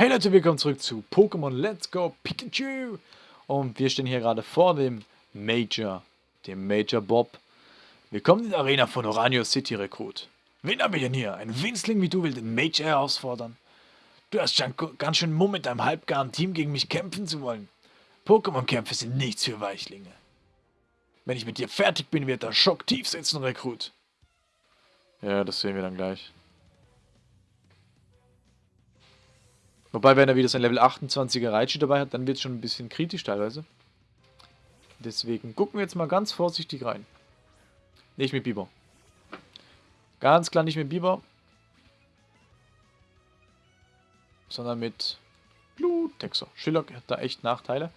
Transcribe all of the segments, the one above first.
Hey Leute, willkommen zurück zu Pokémon Let's Go Pikachu. Und wir stehen hier gerade vor dem Major, dem Major Bob. Willkommen in der Arena von Oranio City Rekrut. Wen haben wir denn hier? Ein Winzling wie du will den Major herausfordern? Du hast schon ganz schön Mumm mit deinem halbgaren Team gegen mich kämpfen zu wollen. Pokémon-Kämpfe sind nichts für Weichlinge. Wenn ich mit dir fertig bin, wird der Schock tief sitzen, Rekrut. Ja, das sehen wir dann gleich. Wobei, wenn er wieder sein Level 28er Raichu dabei hat, dann wird es schon ein bisschen kritisch teilweise. Deswegen gucken wir jetzt mal ganz vorsichtig rein. Nicht mit Biber. Ganz klar nicht mit Biber. Sondern mit Bluttexer. Schillock hat da echt Nachteile.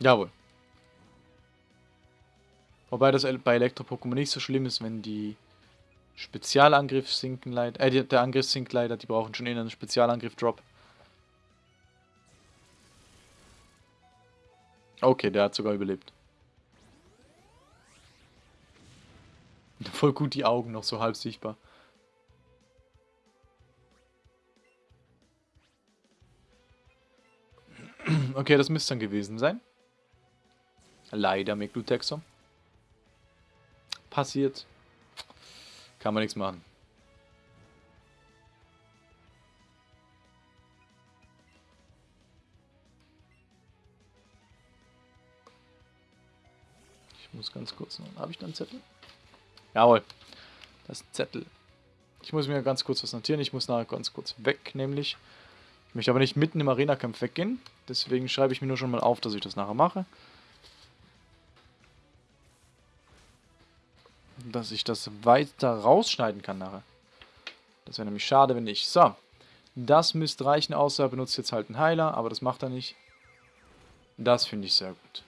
Jawohl. Wobei das bei Elektro-Pokémon nicht so schlimm ist, wenn die Spezialangriff sinken leider. Äh, der Angriff sinkt leider, die brauchen schon einen Spezialangriff-Drop. Okay, der hat sogar überlebt. Voll gut die Augen noch so halb sichtbar. Okay, das müsste dann gewesen sein. Leider mit Glutexo. Passiert. Kann man nichts machen. Ich muss ganz kurz noch... Habe ich da einen Zettel? Jawohl. Das ist ein Zettel. Ich muss mir ganz kurz was notieren. Ich muss nachher ganz kurz weg, nämlich... Ich möchte aber nicht mitten im Arena-Kampf weggehen. Deswegen schreibe ich mir nur schon mal auf, dass ich das nachher mache. Dass ich das weiter rausschneiden kann nachher. Das wäre nämlich schade, wenn nicht. So. Das müsste reichen, außer er benutzt jetzt halt einen Heiler, aber das macht er nicht. Das finde ich sehr gut.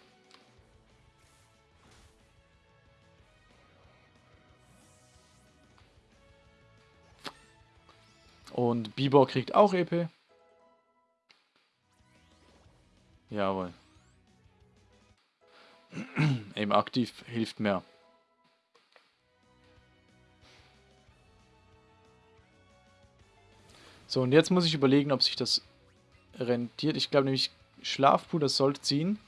Und Bibor kriegt auch EP. Jawohl. Eben aktiv hilft mehr. So, und jetzt muss ich überlegen, ob sich das rentiert. Ich glaube nämlich, Schlafpuder sollte ziehen.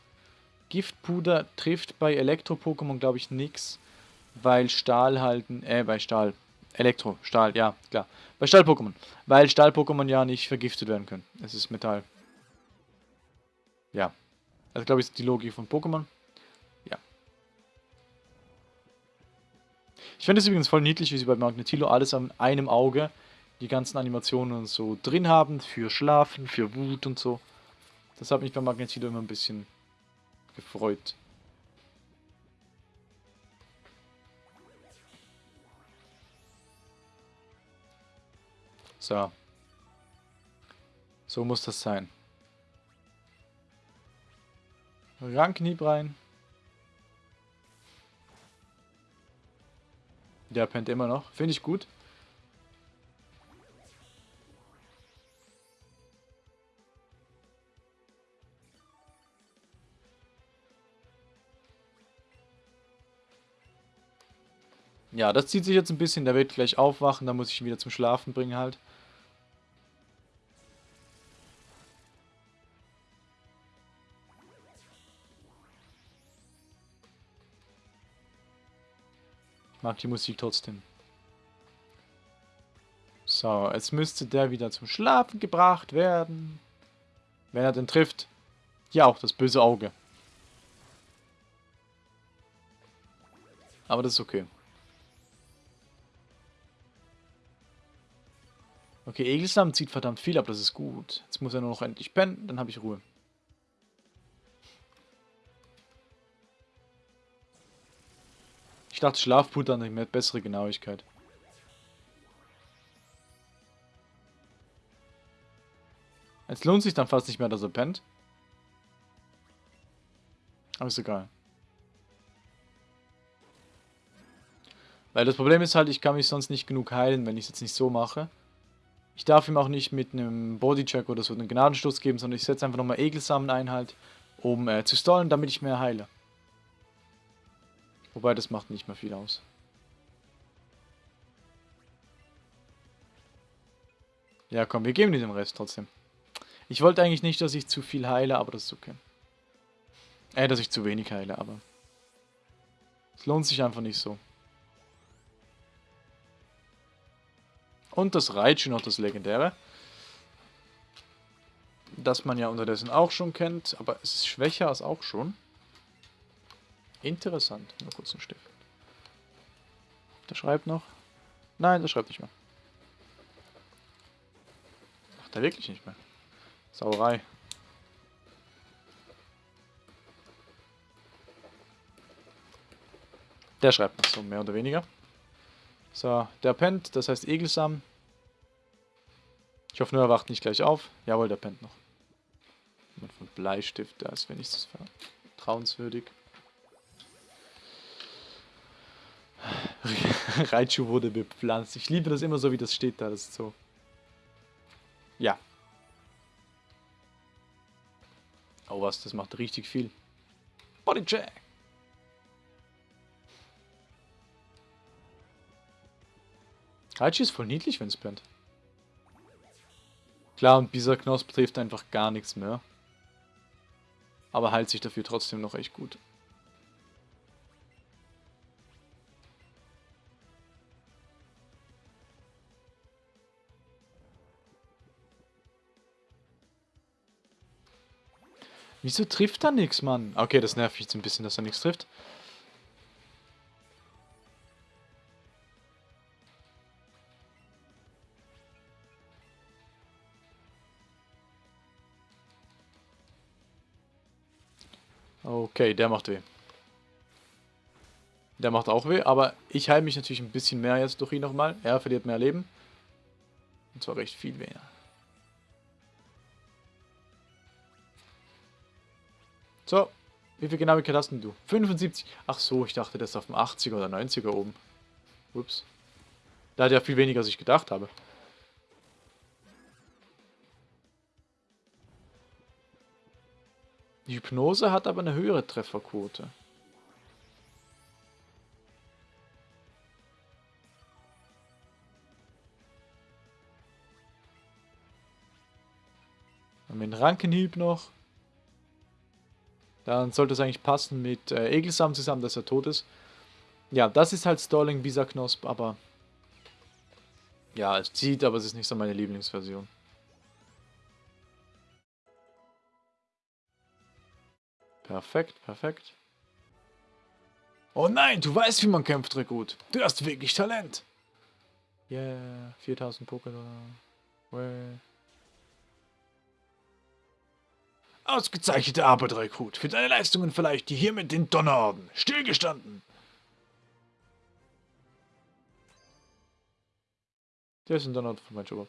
Giftpuder trifft bei Elektro-Pokémon, glaube ich, nichts. Weil Stahl halten, äh, bei Stahl. Elektro, Stahl, ja, klar. Bei Stahl-Pokémon. Weil Stahl-Pokémon ja nicht vergiftet werden können. Es ist Metall. Ja. Also glaube ich, ist die Logik von Pokémon. Ja. Ich finde es übrigens voll niedlich, wie sie bei Magnetilo alles an einem Auge die ganzen Animationen und so drin haben. Für Schlafen, für Wut und so. Das hat mich bei Magnetilo immer ein bisschen gefreut. So. So muss das sein. Ranknieb rein. Der pennt immer noch. Finde ich gut. Ja, das zieht sich jetzt ein bisschen. Der wird gleich aufwachen. Da muss ich ihn wieder zum Schlafen bringen halt. mag die Musik trotzdem. So, jetzt müsste der wieder zum Schlafen gebracht werden. Wenn er den trifft. Ja, auch das böse Auge. Aber das ist okay. Okay, Egelsam zieht verdammt viel ab, das ist gut. Jetzt muss er nur noch endlich pennen, dann habe ich Ruhe. Ich dachte, Schlafpuder hat bessere Genauigkeit. Es lohnt sich dann fast nicht mehr, dass er pennt. Aber ist egal. Weil das Problem ist halt, ich kann mich sonst nicht genug heilen, wenn ich es jetzt nicht so mache. Ich darf ihm auch nicht mit einem Bodycheck oder so einen Gnadenstoß geben, sondern ich setze einfach nochmal Egelsamen ein halt, um äh, zu stallen, damit ich mehr heile. Wobei, das macht nicht mehr viel aus. Ja, komm, wir geben dir den Rest trotzdem. Ich wollte eigentlich nicht, dass ich zu viel heile, aber das ist okay. Äh, dass ich zu wenig heile, aber... Es lohnt sich einfach nicht so. Und das Raichu noch das Legendäre. Das man ja unterdessen auch schon kennt, aber es ist schwächer als auch schon. Interessant. Nur kurz einen Stift. Der schreibt noch. Nein, der schreibt nicht mehr. Macht er wirklich nicht mehr. Sauerei. Der schreibt noch so, mehr oder weniger. So, der pennt, das heißt Egelsam. Ich hoffe nur, er wacht nicht gleich auf. Jawohl, der pennt noch. Jemand von Bleistift, da ist wenigstens vertrauenswürdig. Raichu wurde bepflanzt. Ich liebe das immer so, wie das steht da. Das ist so. Ja. Oh was, das macht richtig viel. Bodycheck. Raichu ist voll niedlich, wenn es brennt. Klar, und dieser Knosp trifft einfach gar nichts mehr. Aber heilt sich dafür trotzdem noch echt gut. Wieso trifft er nichts, Mann? Okay, das nervt mich jetzt ein bisschen, dass er nichts trifft. Okay, der macht weh. Der macht auch weh, aber ich heile mich natürlich ein bisschen mehr jetzt durch ihn nochmal. Er verliert mehr Leben. Und zwar recht viel mehr. So, wie viel Genauigkeit hast denn du? 75. Ach so, ich dachte, das ist auf dem 80er oder 90er oben. Ups. Da hat ja viel weniger, als ich gedacht habe. Die Hypnose hat aber eine höhere Trefferquote. Haben wir Rankenhieb noch. Dann sollte es eigentlich passen mit äh, Egelsam zusammen, dass er tot ist. Ja, das ist halt Stalling Bisa Knosp, aber... Ja, es zieht, aber es ist nicht so meine Lieblingsversion. Perfekt, perfekt. Oh nein, du weißt, wie man kämpft, Rekrut. Du hast wirklich Talent. Yeah, 4000 Pokémon. Ausgezeichnete Arbeit, Rekrut. Für deine Leistungen vielleicht die hiermit den Donnerorden. Stillgestanden. Der ist ein Donnerorden von meinem Job.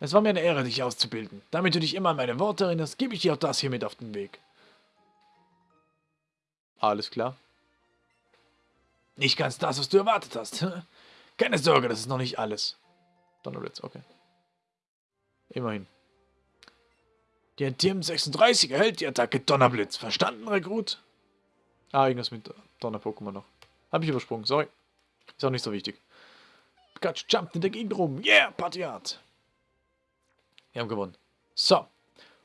Es war mir eine Ehre, dich auszubilden. Damit du dich immer an meine Worte erinnerst, gebe ich dir auch das hier mit auf den Weg. Alles klar. Nicht ganz das, was du erwartet hast. Keine Sorge, das ist noch nicht alles. Donnerblitz, okay. Immerhin. Der TM36 erhält die Attacke Donnerblitz. Verstanden, Rekrut? Ah, irgendwas mit Donner-Pokémon noch. Hab ich übersprungen, sorry. Ist auch nicht so wichtig. Pikachu jumpt in der Gegend rum. Yeah, Party Art. Wir haben gewonnen. So.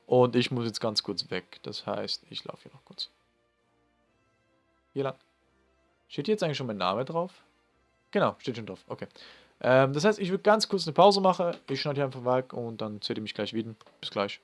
Und ich muss jetzt ganz kurz weg. Das heißt, ich laufe hier noch kurz. Hier lang. Steht hier jetzt eigentlich schon mein Name drauf? Genau, steht schon drauf. Okay. Ähm, das heißt, ich würde ganz kurz eine Pause machen. Ich schneide hier einfach weg und dann seht ihr mich gleich wieder. Bis gleich.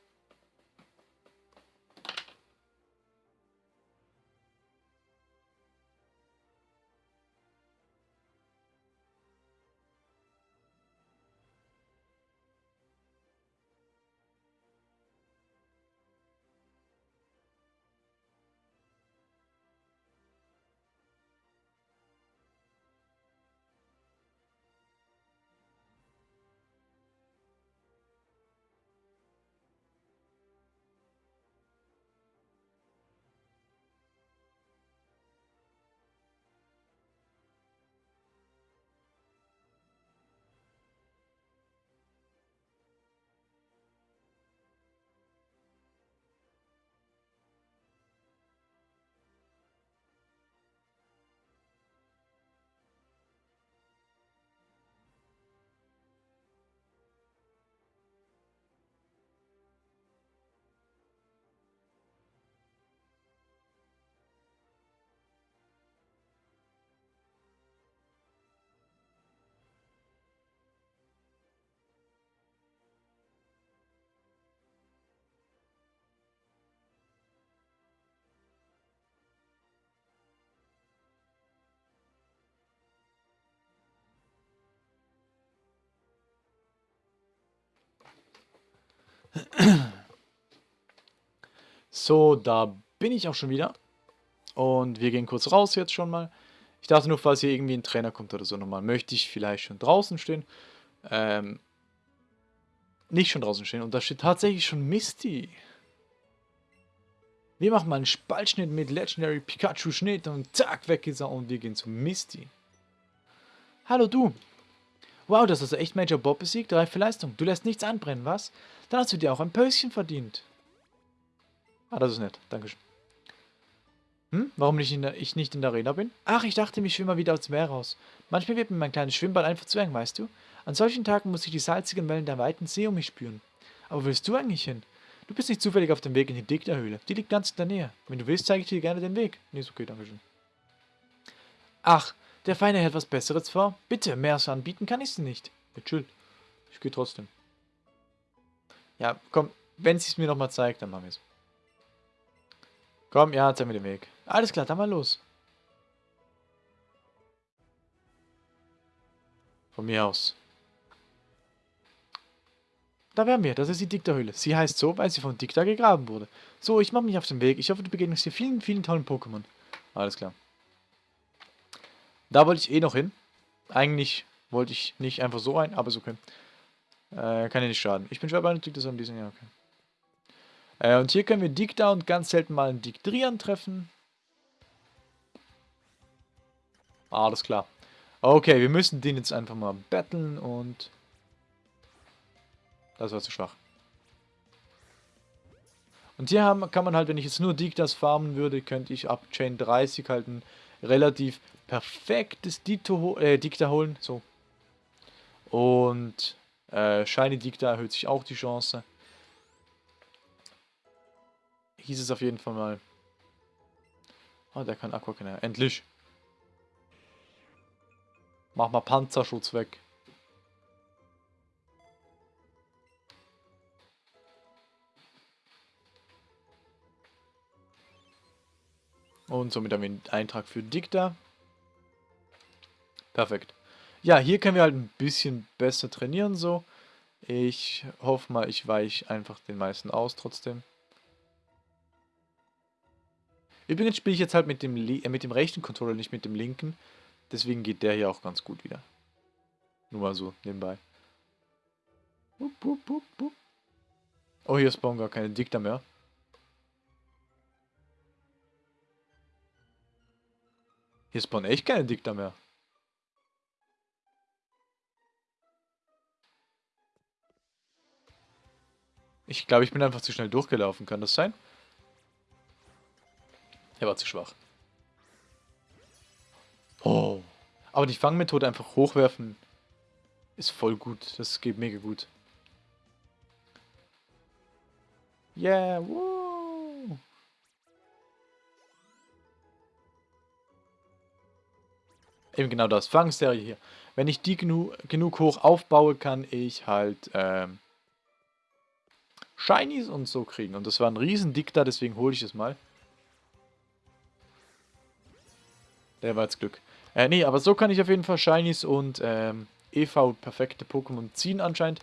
So, da bin ich auch schon wieder. Und wir gehen kurz raus jetzt schon mal. Ich dachte nur, falls hier irgendwie ein Trainer kommt oder so nochmal, möchte ich vielleicht schon draußen stehen. Ähm, nicht schon draußen stehen. Und da steht tatsächlich schon Misty. Wir machen mal einen Spaltschnitt mit Legendary Pikachu Schnitt und zack, weg ist er und wir gehen zu Misty. Hallo du. Wow, das hast du echt Major Bob besiegt, reife Leistung. Du lässt nichts anbrennen, was? Dann hast du dir auch ein Päuschen verdient. Ah, das ist nett. Dankeschön. Hm? Warum nicht der, ich nicht in der Arena bin? Ach, ich dachte, ich schwimme mal wieder aus Meer raus. Manchmal wird mir mein kleines Schwimmbad einfach zu eng, weißt du? An solchen Tagen muss ich die salzigen Wellen der weiten See um mich spüren. Aber wo willst du eigentlich hin? Du bist nicht zufällig auf dem Weg in die Dicta-Höhle. Die liegt ganz in der Nähe. Wenn du willst, zeige ich dir gerne den Weg. Nee, ist okay, danke schön. Ach, der Feine hält was Besseres vor. Bitte, mehr so anbieten kann ich sie nicht. Ja. Ich gehe trotzdem. Ja, komm, wenn sie es mir nochmal zeigt, dann machen wir es. Komm, ja, zeig mir den Weg. Alles klar, dann mal los. Von mir aus. Da wären wir, das ist die Dikta-Höhle. Sie heißt so, weil sie von Dikta gegraben wurde. So, ich mache mich auf den Weg. Ich hoffe, du begegnest hier vielen, vielen tollen Pokémon. Alles klar. Da wollte ich eh noch hin. Eigentlich wollte ich nicht einfach so ein, aber ist okay. Äh, kann ja nicht schaden. Ich bin schwer beeindruckt, das haben diesen Jahr, okay. Äh, und hier können wir Dikta und ganz selten mal einen Diktrian treffen. Alles klar. Okay, wir müssen den jetzt einfach mal battlen und das war zu schwach. Und hier haben, kann man halt, wenn ich jetzt nur Diktas farmen würde, könnte ich ab Chain 30 halt ein relativ perfektes Dito, äh, Dikta holen. So. Und äh, Shiny Dikta erhöht sich auch die Chance. Hieß es auf jeden Fall mal. Oh, der kann Aquacanal. Endlich. Mach mal Panzerschutz weg. Und somit haben wir einen Eintrag für Dicta. Perfekt. Ja, hier können wir halt ein bisschen besser trainieren so. Ich hoffe mal, ich weiche einfach den meisten aus trotzdem. Übrigens spiele ich jetzt halt mit dem, äh, mit dem rechten Controller, nicht mit dem linken. Deswegen geht der hier auch ganz gut wieder. Nur mal so nebenbei. Oh, hier spawnen gar keine Dicta mehr. Hier spawnen echt keine Dicta mehr. Ich glaube, ich bin einfach zu schnell durchgelaufen. Kann das sein? Er war zu schwach. Oh. Aber die Fangmethode einfach hochwerfen ist voll gut. Das geht mega gut. Yeah, woo. Eben genau das. Fangserie hier. Wenn ich die genu genug hoch aufbaue, kann ich halt ähm, Shinies und so kriegen. Und das war ein riesen Dikta, deswegen hole ich es mal. Der war jetzt Glück. Äh, nee, aber so kann ich auf jeden Fall Shinies und ähm, EV perfekte Pokémon ziehen anscheinend.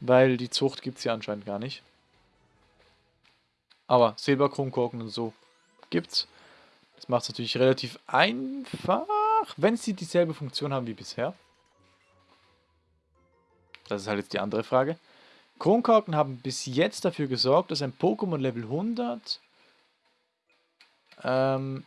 Weil die Zucht gibt es ja anscheinend gar nicht. Aber Silberkronkorken und so gibt's. Das macht es natürlich relativ einfach, wenn sie dieselbe Funktion haben wie bisher. Das ist halt jetzt die andere Frage. Kronkorken haben bis jetzt dafür gesorgt, dass ein Pokémon Level 100 ähm,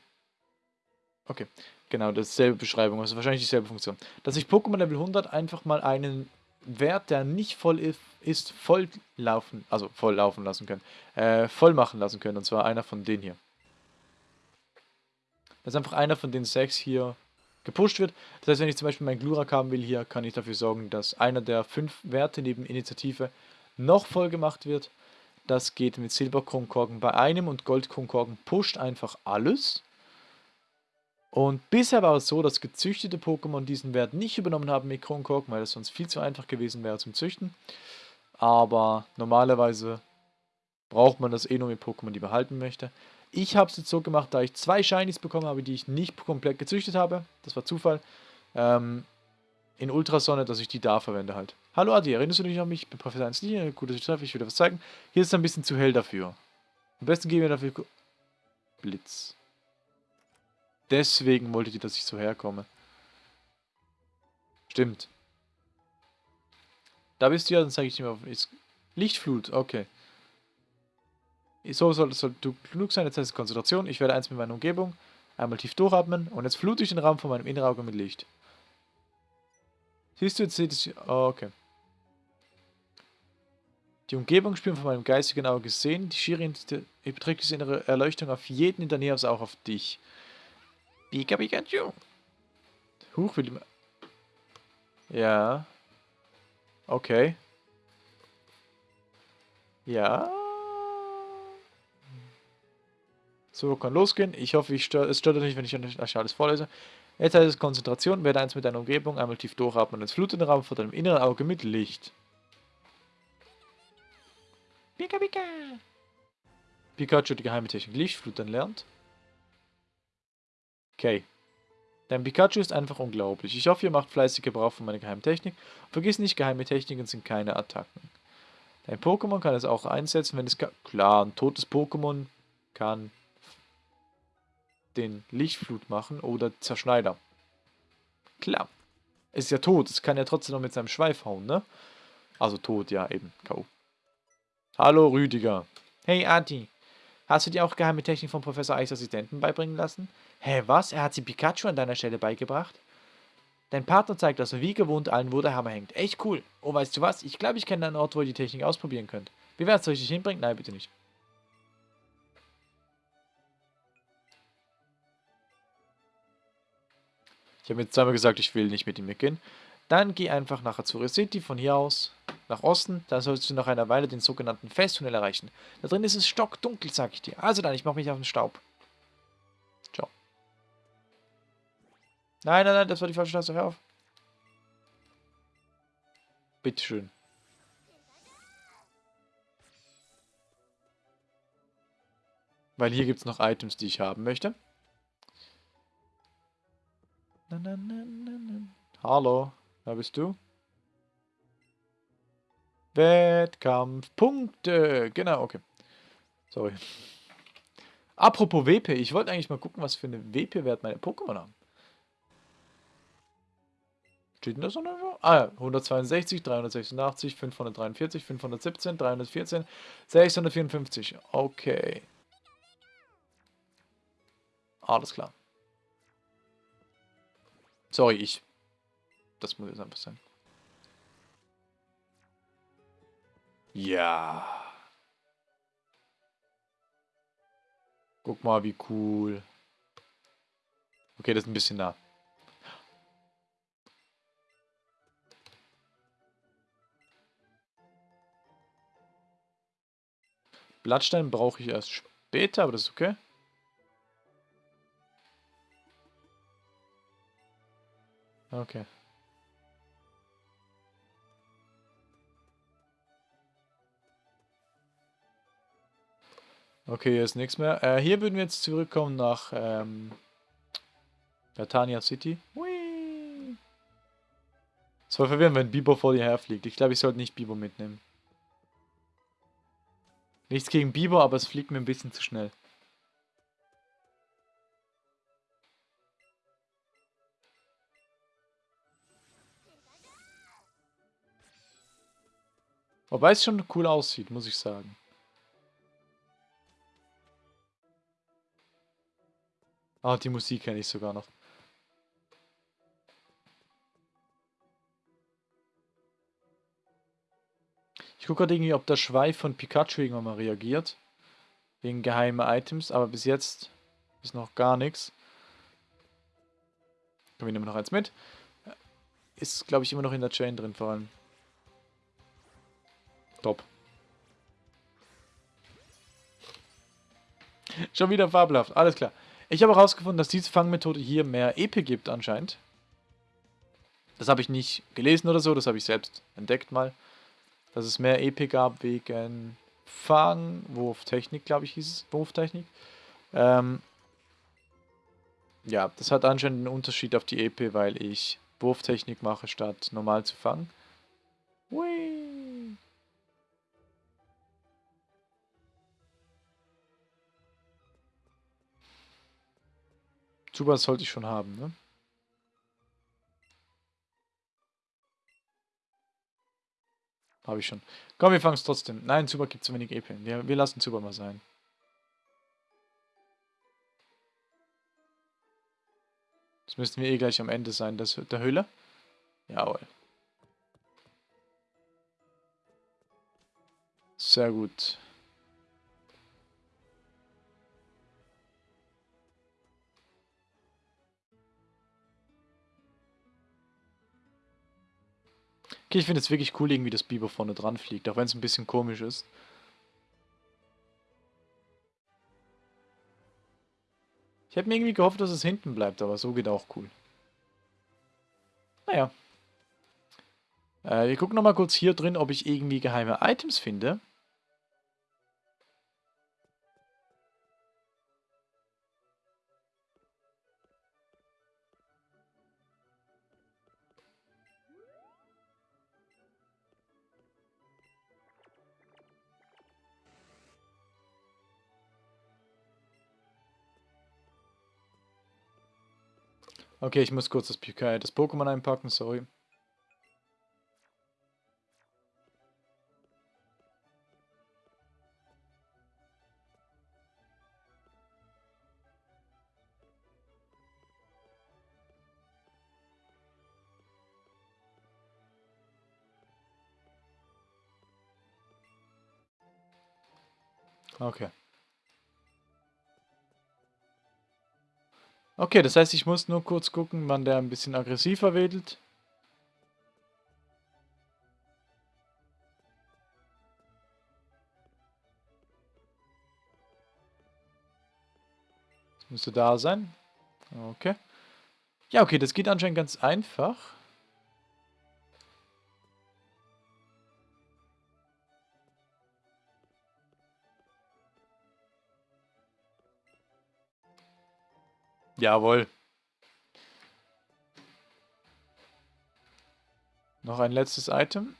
Okay, genau, dasselbe Beschreibung, also wahrscheinlich dieselbe Funktion. Dass ich Pokémon Level 100 einfach mal einen Wert, der nicht voll ist, voll laufen, also voll laufen lassen können, äh, voll machen lassen können, und zwar einer von denen hier. Dass einfach einer von den sechs hier gepusht wird. Das heißt, wenn ich zum Beispiel meinen Glurak haben will hier, kann ich dafür sorgen, dass einer der fünf Werte neben Initiative noch voll gemacht wird. Das geht mit Silberkronkorken bei einem und Goldkronkorken pusht einfach alles. Und bisher war es so, dass gezüchtete Pokémon diesen Wert nicht übernommen haben mit Kronkorken, weil es sonst viel zu einfach gewesen wäre zum Züchten. Aber normalerweise braucht man das eh nur mit Pokémon, die behalten möchte. Ich habe es jetzt so gemacht, da ich zwei Shinies bekommen habe, die ich nicht komplett gezüchtet habe. Das war Zufall. Ähm, in Ultrasonne, dass ich die da verwende halt. Hallo Adi, erinnerst du dich an mich? Ich bin Professor 1 Gut, dass ich treffe, ich will dir was zeigen. Hier ist es ein bisschen zu hell dafür. Am besten geben wir dafür... Blitz. Deswegen wollte die, dass ich so herkomme. Stimmt. Da bist du ja, dann zeige ich dir mal. Lichtflut, okay. So soll, du genug sein, jetzt heißt es Konzentration. Ich werde eins mit meiner Umgebung. Einmal tief durchatmen und jetzt flute ich den Raum von meinem inneren Auge mit Licht. Siehst du, jetzt seht es. Oh, okay. Die Umgebung spüren von meinem geistigen Auge sehen. Die Schiere überträgt diese innere Erleuchtung auf jeden in der Nähe, also auch auf dich. Pika Pikachu. Huch, will mal. Ja. Okay. Ja. So, kann losgehen. Ich hoffe, ich stör, es stört euch nicht, wenn ich euch alles vorlese. Jetzt heißt es Konzentration. Werde eins mit deiner Umgebung. Einmal tief durchatmen. Ins flutende Raum vor deinem inneren Auge mit Licht. Pika Pika. Pikachu die geheime Technik Lichtflutern lernt. Okay. Dein Pikachu ist einfach unglaublich. Ich hoffe, ihr macht fleißig Gebrauch von meiner geheimen Technik. Vergiss nicht, geheime Techniken sind keine Attacken. Dein Pokémon kann es auch einsetzen, wenn es kann. Klar, ein totes Pokémon kann den Lichtflut machen oder Zerschneider. Klar. Ist ja tot. Es kann ja trotzdem noch mit seinem Schweif hauen, ne? Also tot, ja, eben. K.O. Hallo, Rüdiger. Hey, Adi. Hast du dir auch geheime Technik von Professor Eichs Assistenten beibringen lassen? Hä, was? Er hat sie Pikachu an deiner Stelle beigebracht? Dein Partner zeigt, dass er wie gewohnt allen, wo der Hammer hängt. Echt cool. Oh, weißt du was? Ich glaube, ich kenne einen Ort, wo ihr die Technik ausprobieren könnt. Wie wär's, soll ich dich hinbringen? Nein, bitte nicht. Ich habe jetzt zweimal gesagt, ich will nicht mit ihm mitgehen. Dann geh einfach nach Azure City von hier aus nach Osten. Dann sollst du nach einer Weile den sogenannten Festtunnel erreichen. Da drin ist es stockdunkel, sag ich dir. Also dann, ich mache mich auf den Staub. Ciao. Nein, nein, nein, das war die falsche Taste. Hör auf. Bitteschön. Weil hier gibt es noch Items, die ich haben möchte. Na, na, na, Hallo, wer bist du? Wettkampfpunkte. Genau, okay. Sorry. Apropos WP, ich wollte eigentlich mal gucken, was für eine WP-Wert meine Pokémon haben. Steht denn das noch? Ah ja, 162, 386, 543, 517, 314, 654. Okay. Alles klar. Sorry, ich. Das muss jetzt einfach sein. Ja. Guck mal, wie cool. Okay, das ist ein bisschen nah. Blattstein brauche ich erst später, aber das ist okay. Okay. Okay, hier ist nichts mehr. Äh, hier würden wir jetzt zurückkommen nach ähm, Latania City. Hui. Es war verwirrend, wenn Bibo vor dir herfliegt. Ich glaube, ich sollte nicht Bibo mitnehmen. Nichts gegen Bibo, aber es fliegt mir ein bisschen zu schnell. Wobei es schon cool aussieht, muss ich sagen. Ah, die Musik kenne ich sogar noch. Ich gucke gerade irgendwie, ob der Schweif von Pikachu irgendwann mal reagiert. Wegen geheime Items, aber bis jetzt ist noch gar nichts. Komm, wir nehmen noch eins mit. Ist, glaube ich, immer noch in der Chain drin vor allem. Top. Schon wieder fabelhaft, alles klar. Ich habe herausgefunden, dass diese Fangmethode hier mehr EP gibt anscheinend. Das habe ich nicht gelesen oder so, das habe ich selbst entdeckt mal. Dass es mehr EP gab wegen Fang, Wurftechnik, glaube ich hieß es, Wurftechnik. Ähm, ja, das hat anscheinend einen Unterschied auf die EP, weil ich Wurftechnik mache, statt normal zu fangen. Hui. Super sollte ich schon haben, ne? Habe ich schon. Komm, wir fangen es trotzdem. Nein, Super gibt zu wenig EP. Wir, wir lassen Super mal sein. Das müssten wir eh gleich am Ende sein, das, der Höhle. Jawohl. Sehr gut. Okay, ich finde es wirklich cool, irgendwie das Biber vorne dran fliegt, auch wenn es ein bisschen komisch ist. Ich hätte mir irgendwie gehofft, dass es hinten bleibt, aber so geht auch cool. Naja. Äh, wir gucken nochmal kurz hier drin, ob ich irgendwie geheime Items finde. Okay, ich muss kurz das, das Pokémon einpacken, sorry. Okay. Okay, das heißt, ich muss nur kurz gucken, wann der ein bisschen aggressiver wedelt. Das müsste da sein. Okay. Ja, okay, das geht anscheinend ganz einfach. Jawohl. Noch ein letztes Item.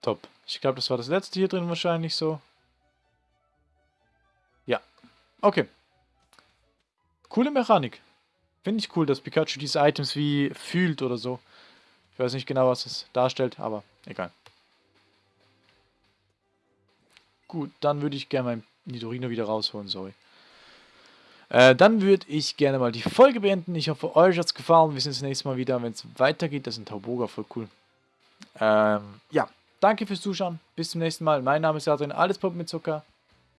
Top. Ich glaube, das war das letzte hier drin wahrscheinlich so. Okay. Coole Mechanik. Finde ich cool, dass Pikachu diese Items wie fühlt oder so. Ich weiß nicht genau, was es darstellt, aber egal. Gut, dann würde ich gerne mein Nidorino wieder rausholen, sorry. Äh, dann würde ich gerne mal die Folge beenden. Ich hoffe, euch hat es gefallen. Wir sehen uns das nächste Mal wieder, wenn es weitergeht. Das ist ein Tauboga, voll cool. Ähm, ja, danke fürs Zuschauen. Bis zum nächsten Mal. Mein Name ist Adrian, alles Pop mit Zucker.